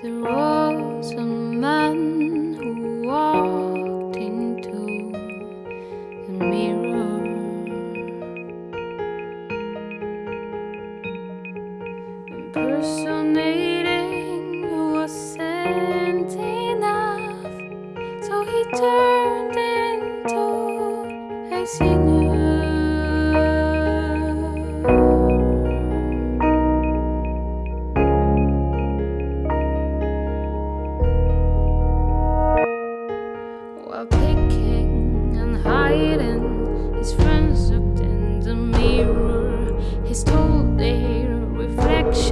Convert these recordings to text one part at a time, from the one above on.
There was a man who walked into the mirror. Impersonating wasn't enough, so he turned into a singer.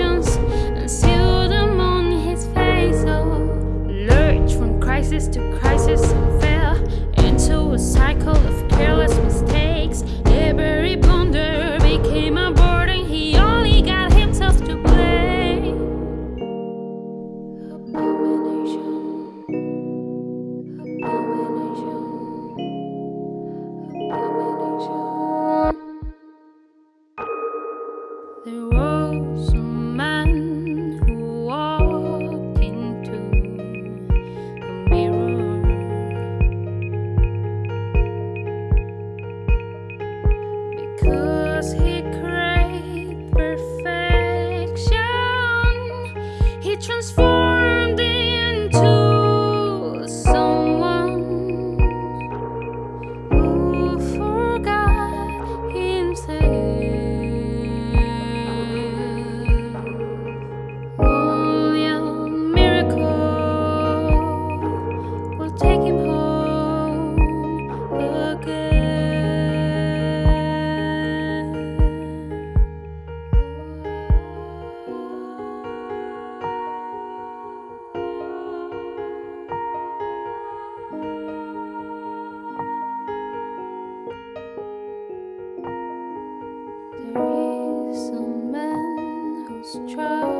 Reflections and sealed them on his face. Oh, lurched from crisis to crisis Because There